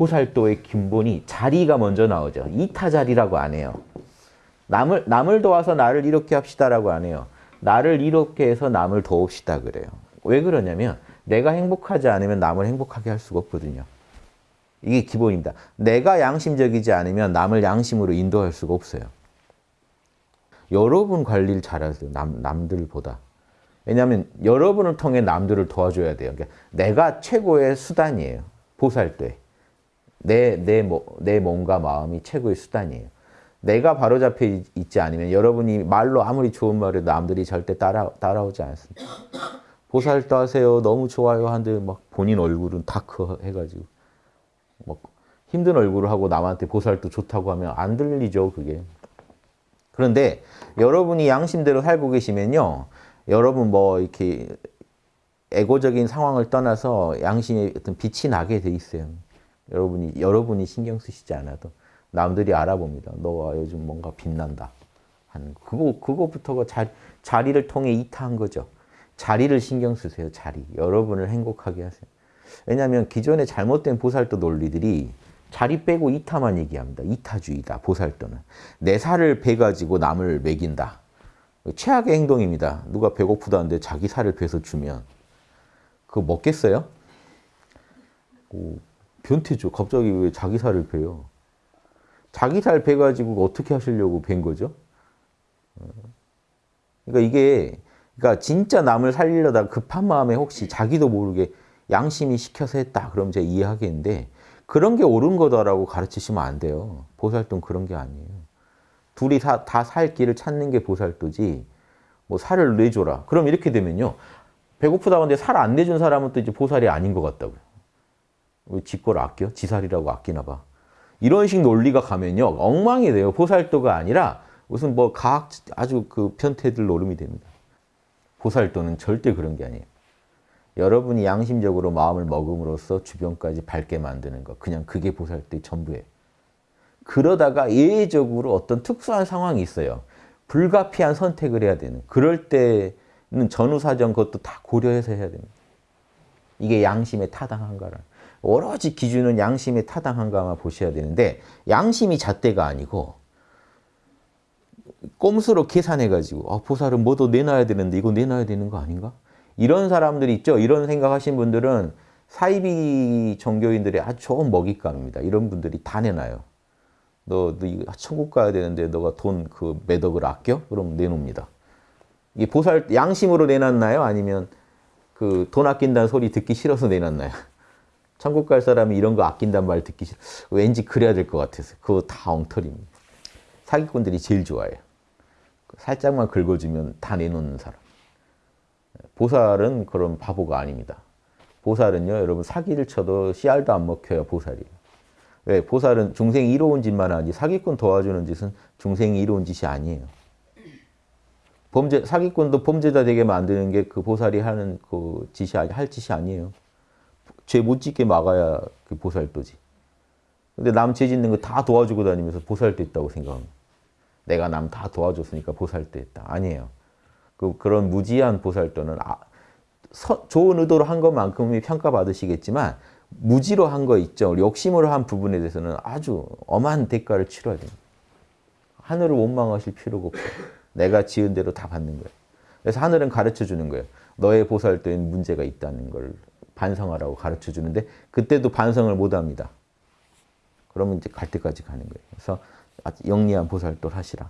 보살도의 근본이 자리가 먼저 나오죠. 이타자리라고 안 해요. 남을, 남을 도와서 나를 이렇게 합시다라고 안 해요. 나를 이렇게 해서 남을 도웁시다 그래요. 왜 그러냐면 내가 행복하지 않으면 남을 행복하게 할 수가 없거든요. 이게 기본입니다. 내가 양심적이지 않으면 남을 양심으로 인도할 수가 없어요. 여러분 관리를 잘하세요. 남, 남들보다. 왜냐하면 여러분을 통해 남들을 도와줘야 돼요. 그러니까 내가 최고의 수단이에요. 보살 때. 내, 내, 내 몸과 마음이 최고의 수단이에요. 내가 바로잡혀 있지 않으면 여러분이 말로 아무리 좋은 말을 남들이 절대 따라, 따라오지 않습니다. 보살도 하세요. 너무 좋아요. 하는데 막 본인 얼굴은 다크 해가지고. 막 힘든 얼굴을 하고 남한테 보살도 좋다고 하면 안 들리죠. 그게. 그런데 여러분이 양심대로 살고 계시면요. 여러분 뭐 이렇게 에고적인 상황을 떠나서 양심의 어떤 빛이 나게 돼 있어요. 여러분이 여러분이 신경 쓰시지 않아도 남들이 알아봅니다. 너가 요즘 뭔가 빛난다. 하는 그거 그거부터가 자, 자리를 통해 이타한 거죠. 자리를 신경 쓰세요. 자리. 여러분을 행복하게 하세요. 왜냐하면 기존의 잘못된 보살도 논리들이 자리 빼고 이타만 얘기합니다. 이타주의다. 보살도는. 내 살을 베가지고 남을 먹인다. 최악의 행동입니다. 누가 배고프다는데 자기 살을 베서 주면 그거 먹겠어요? 오, 변태죠. 갑자기 왜 자기 살을 베요? 자기 살 베가지고 어떻게 하시려고 벤 거죠? 그러니까 이게 그러니까 진짜 남을 살리려다 급한 마음에 혹시 자기도 모르게 양심이 시켜서 했다. 그럼 제가 이해하겠는데 그런 게 옳은 거다라고 가르치시면 안 돼요. 보살도는 그런 게 아니에요. 둘이 다 살 길을 찾는 게 보살도지 뭐 살을 내줘라. 그럼 이렇게 되면요. 배고프다고 하는데 살 안 내준 사람은 또 이제 보살이 아닌 것 같다고요. 왜 지 거를 아껴? 지살이라고 아끼나 봐. 이런 식 논리가 가면요. 엉망이 돼요. 보살도가 아니라 무슨 뭐 과학 아주 그 편태들 노름이 됩니다. 보살도는 절대 그런 게 아니에요. 여러분이 양심적으로 마음을 먹음으로써 주변까지 밝게 만드는 것. 그냥 그게 보살도의 전부예요. 그러다가 예외적으로 어떤 특수한 상황이 있어요. 불가피한 선택을 해야 되는. 그럴 때는 전후사정 그것도 다 고려해서 해야 됩니다. 이게 양심에 타당한가를. 오로지 기준은 양심에 타당한가만 보셔야 되는데 양심이 잣대가 아니고 꼼수로 계산해가지고 아, 보살은 뭐도 내놔야 되는데 이거 내놔야 되는 거 아닌가? 이런 사람들이 있죠. 이런 생각하신 분들은 사이비 종교인들의 아주 좋은 먹잇감입니다. 이런 분들이 다 내놔요. 너, 너 이거 천국 가야 되는데 너가 돈 그 매덕을 아껴? 그럼 내놓습니다. 이게 보살 양심으로 내놨나요? 아니면 그 돈 아낀다는 소리 듣기 싫어서 내놨나요? 천국 갈 사람이 이런 거 아낀단 말 듣기 싫어. 왠지 그래야 될 것 같아서. 그거 다 엉터리입니다. 사기꾼들이 제일 좋아해요. 살짝만 긁어주면 다 내놓는 사람. 보살은 그런 바보가 아닙니다. 보살은요, 여러분 사기를 쳐도 씨알도 안 먹혀요, 보살이. 왜? 보살은 중생이 이로운 짓만 하지 사기꾼 도와주는 짓은 중생이 이로운 짓이 아니에요. 범죄, 사기꾼도 범죄자 되게 만드는 게 그 보살이 하는 그 짓이, 할 짓이 아니에요. 죄 못 짓게 막아야 그 보살도지. 근데 남 죄 짓는 거 다 도와주고 다니면서 보살도 있다고 생각합니다. 내가 남 다 도와줬으니까 보살도 있다. 아니에요. 그, 그런 무지한 보살도는 아, 서, 좋은 의도로 한 것만큼이 평가받으시겠지만 무지로 한 거 있죠. 욕심으로 한 부분에 대해서는 아주 엄한 대가를 치러야 됩니다. 하늘을 원망하실 필요가 없어요. 내가 지은 대로 다 받는 거예요. 그래서 하늘은 가르쳐 주는 거예요. 너의 보살도엔 문제가 있다는 걸 반성하라고 가르쳐 주는데 그때도 반성을 못 합니다. 그러면 이제 갈 때까지 가는 거예요. 그래서 영리한 보살도를 하시라.